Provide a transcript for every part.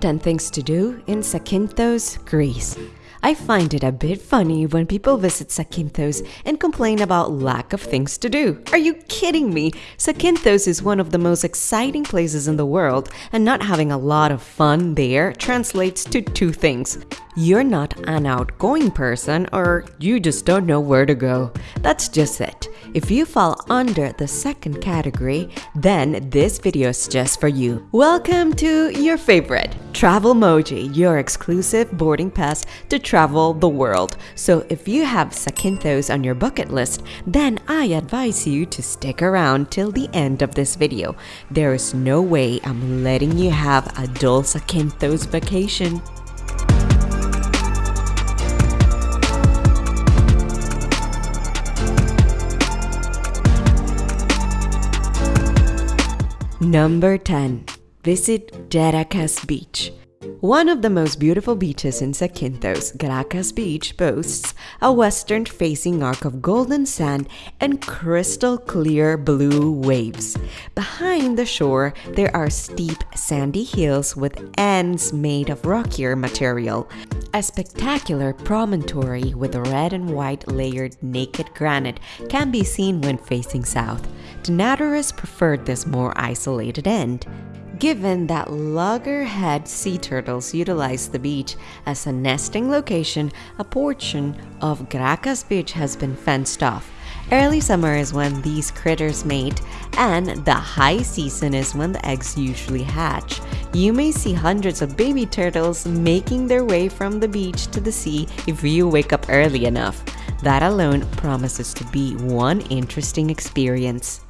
Top 10 things to do in Zakynthos, Greece. I find it a bit funny when people visit Zakynthos and complain about lack of things to do. Are you kidding me? Zakynthos is one of the most exciting places in the world, and not having a lot of fun there translates to two things. You're not an outgoing person, or you just don't know where to go. That's just it. If you fall under the second category, then this video is just for you. Welcome to your favorite, Travelmoji, your exclusive boarding pass to travel the world. So if you have Zakynthos on your bucket list, then I advise you to stick around till the end of this video. There is no way I'm letting you have a dull Zakynthos vacation. Number 10. Visit Gerakas Beach. One of the most beautiful beaches in Zakynthos, Gerakas Beach boasts a western facing arc of golden sand and crystal clear blue waves. Behind the shore, there are steep sandy hills with ends made of rockier material. A spectacular promontory with red and white layered naked granite can be seen when facing south. Naturalists preferred this more isolated end given that loggerhead sea turtles utilize the beach as a nesting location, a portion of Gerakas Beach has been fenced off. Early summer is when these critters mate, and the high season is when the eggs usually hatch. You may see hundreds of baby turtles making their way from the beach to the sea if you wake up early enough. That alone promises to be one interesting experience.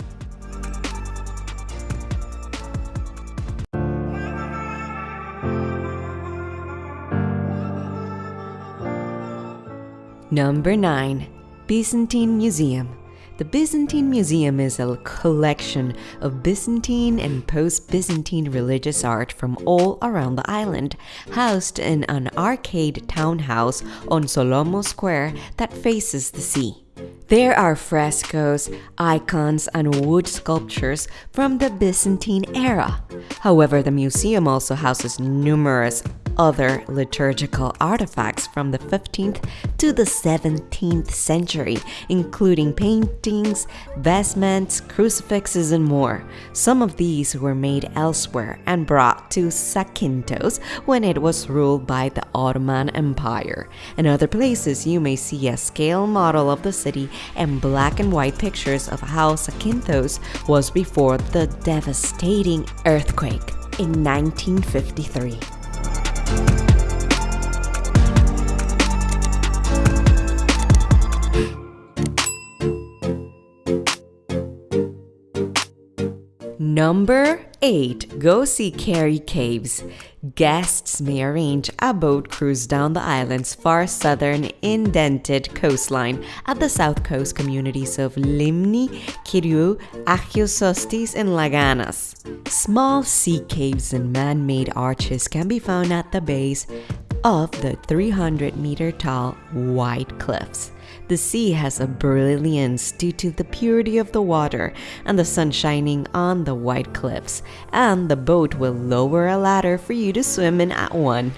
Number 9. Byzantine Museum the Byzantine Museum is a collection of Byzantine and post-Byzantine religious art from all around the island, housed in an arcade townhouse on Solomo Square that faces the sea. There are frescoes, icons, and wood sculptures from the Byzantine era. However, the museum also houses numerous other liturgical artifacts from the 15th to the 17th century, including paintings, vestments, crucifixes, and more. Some of these were made elsewhere and brought to Zakynthos when it was ruled by the Ottoman Empire. In other places, you may see a scale model of the city and black and white pictures of how Zakynthos was before the devastating earthquake in 1953. Number 8. Go see Keri Caves. Guests may arrange a boat cruise down the island's far southern indented coastline at the south coast communities of Limni, Kiriou, Agios Sostis, and Laganas. Small sea caves and man-made arches can be found at the base of the 300 meter tall white cliffs. The sea has a brilliance due to the purity of the water and the sun shining on the white cliffs, and the boat will lower a ladder for you to swim in at one.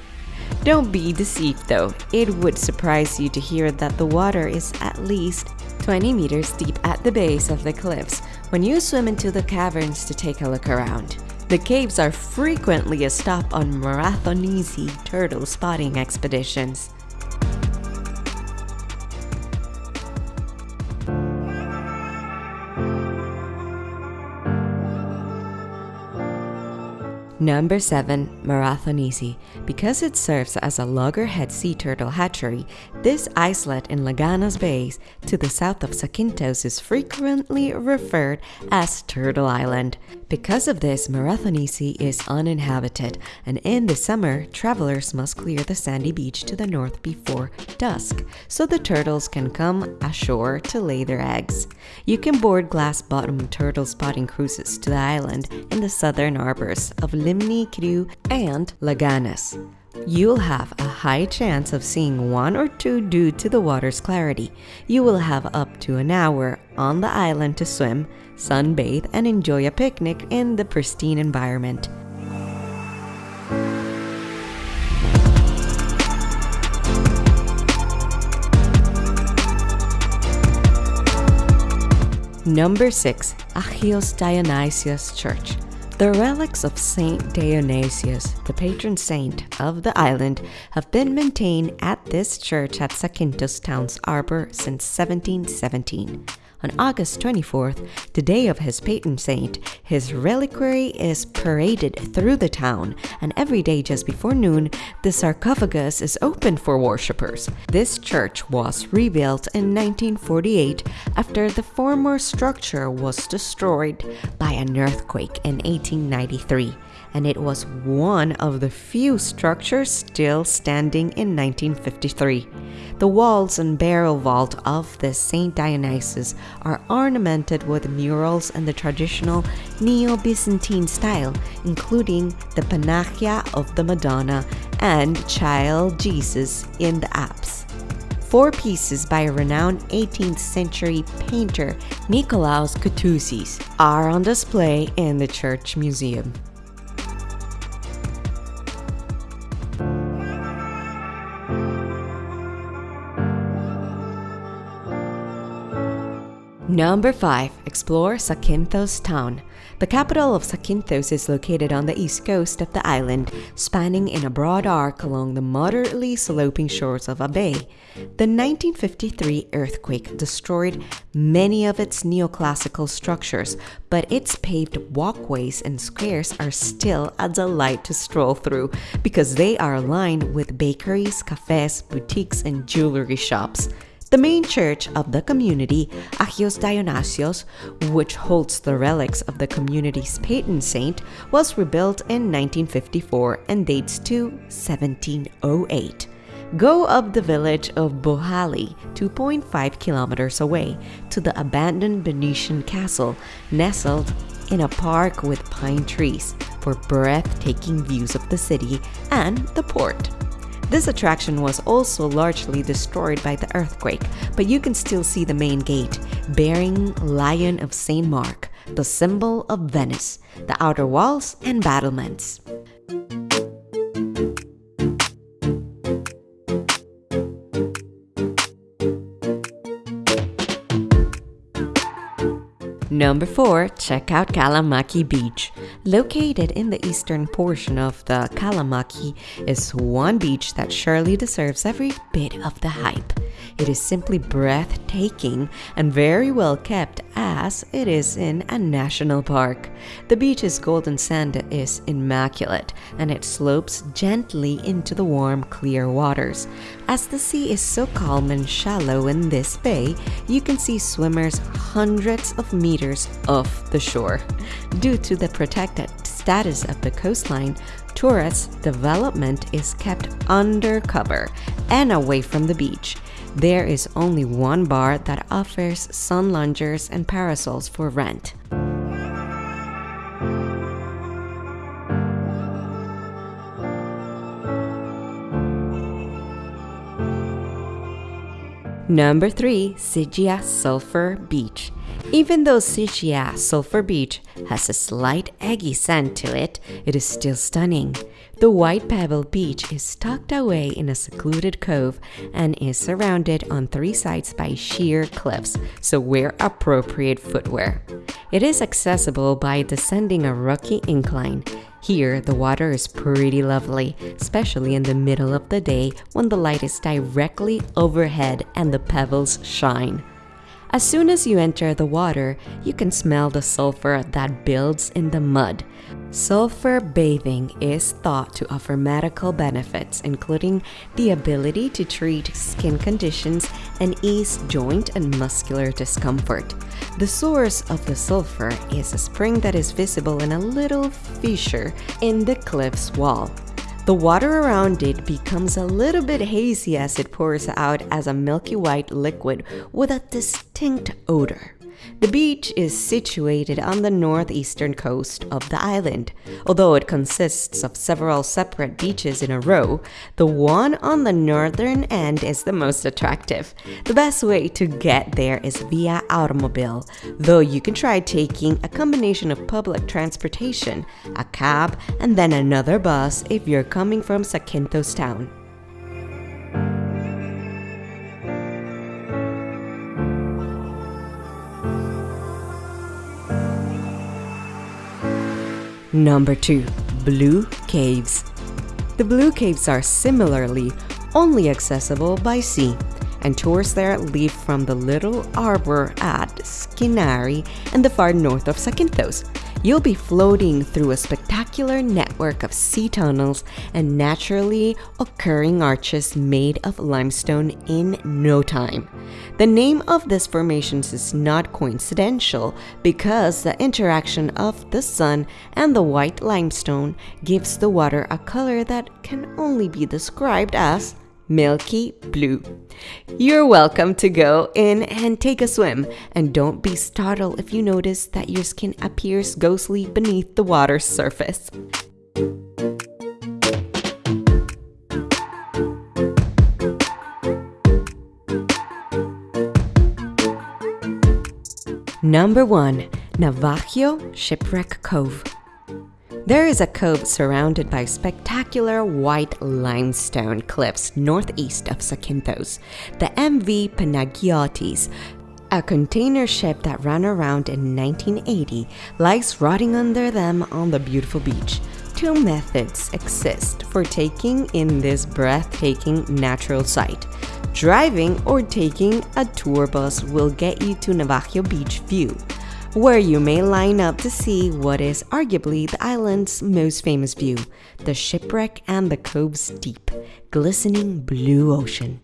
Don't be deceived though, it would surprise you to hear that the water is at least 20 meters deep at the base of the cliffs when you swim into the caverns to take a look around. The caves are frequently a stop on Marathonisi turtle spotting expeditions. Number 7. Marathonisi. Because it serves as a loggerhead sea turtle hatchery, this islet in Laganas Bay to the south of Zakynthos is frequently referred as Turtle Island. Because of this, Marathonisi is uninhabited, and in the summer, travelers must clear the sandy beach to the north before dusk, so the turtles can come ashore to lay their eggs. You can board glass-bottom turtle spotting cruises to the island in the southern harbors of Limni, Kiriou, and Laganas. You'll have a high chance of seeing one or two due to the water's clarity. You will have up to an hour on the island to swim, sunbathe, and enjoy a picnic in the pristine environment. Number 6. Agios Dionysius Church. The relics of Saint Dionysius, the patron saint of the island, have been maintained at this church at Zakynthos Town's Arbor since 1717. On August 24th, the day of his patron saint, his reliquary is paraded through the town, and every day just before noon, the sarcophagus is open for worshippers. This church was rebuilt in 1948 after the former structure was destroyed by an earthquake in 1893 and it was one of the few structures still standing in 1953. The walls and barrel vault of the St. Dionysius are ornamented with murals in the traditional Neo-Byzantine style, including the Panagia of the Madonna and Child Jesus in the apse. Four pieces by a renowned 18th century painter Nikolaos Koutouzis are on display in the church museum. Number 5. Explore Zakynthos Town. The capital of Zakynthos is located on the east coast of the island, spanning in a broad arc along the moderately sloping shores of a bay. The 1953 earthquake destroyed many of its neoclassical structures, but its paved walkways and squares are still a delight to stroll through because they are lined with bakeries, cafes, boutiques, and jewelry shops. The main church of the community, Agios Dionysios, which holds the relics of the community's patron saint, was rebuilt in 1954 and dates to 1708. Go up the village of Bohali, 2.5 kilometers away, to the abandoned Venetian castle, nestled in a park with pine trees, for breathtaking views of the city and the port. This attraction was also largely destroyed by the earthquake, but you can still see the main gate, bearing Lion of St. Mark, the symbol of Venice, the outer walls and battlements. Number 4. Check out Kalamaki Beach. Located in the eastern portion of the Kalamaki is one beach that surely deserves every bit of the hype. It is simply breathtaking and very well kept as it is in a national park. The beach's golden sand is immaculate and it slopes gently into the warm, clear waters. As the sea is so calm and shallow in this bay, you can see swimmers hundreds of meters off the shore. Due to the protected status of the coastline, tourist development is kept undercover and away from the beach. There is only one bar that offers sun loungers and parasols for rent. Number 3. Xigia Sulphur Beach even though Xigia Sulphur Beach has a slight eggy scent to it, it is still stunning. The white pebble beach is tucked away in a secluded cove and is surrounded on three sides by sheer cliffs, so wear appropriate footwear. It is accessible by descending a rocky incline. Here, the water is pretty lovely, especially in the middle of the day when the light is directly overhead and the pebbles shine. As soon as you enter the water, you can smell the sulfur that builds in the mud. Sulfur bathing is thought to offer medical benefits, including the ability to treat skin conditions and ease joint and muscular discomfort. The source of the sulfur is a spring that is visible in a little fissure in the cliff's wall. The water around it becomes a little bit hazy as it pours out as a milky white liquid with a distinct odor. The beach is situated on the northeastern coast of the island. Although it consists of several separate beaches in a row, the one on the northern end is the most attractive. The best way to get there is via automobile, though you can try taking a combination of public transportation, a cab, and then another bus if you're coming from Zakynthos town. Number 2. Blue Caves The Blue Caves are similarly only accessible by sea, and tours there leave from the little arbor at Skinari in the far north of Zakynthos. You'll be floating through a spectacular network of sea tunnels and naturally occurring arches made of limestone in no time. The name of these formations is not coincidental because the interaction of the sun and the white limestone gives the water a color that can only be described as milky blue. You're welcome to go in and take a swim, and don't be startled if you notice that your skin appears ghostly beneath the water's surface. Number 1. Navagio Shipwreck Cove there is a cove surrounded by spectacular white limestone cliffs northeast of Zakynthos. The MV Panagiotis, a container ship that ran around in 1980, lies rotting under them on the beautiful beach. Two methods exist for taking in this breathtaking natural sight. Driving or taking a tour bus will get you to Navagio Beach View where you may line up to see what is arguably the island's most famous view the shipwreck and the cove's deep, glistening blue ocean.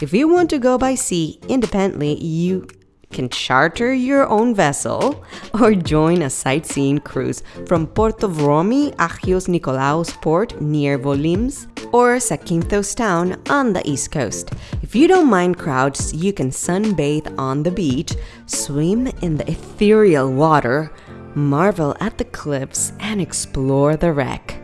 If you want to go by sea independently, you can charter your own vessel or join a sightseeing cruise from Porto Vromi, Agios Nikolaos port near Volimes, or Zakynthos town on the east coast. If you don't mind crowds, you can sunbathe on the beach, swim in the ethereal water, marvel at the cliffs, and explore the wreck.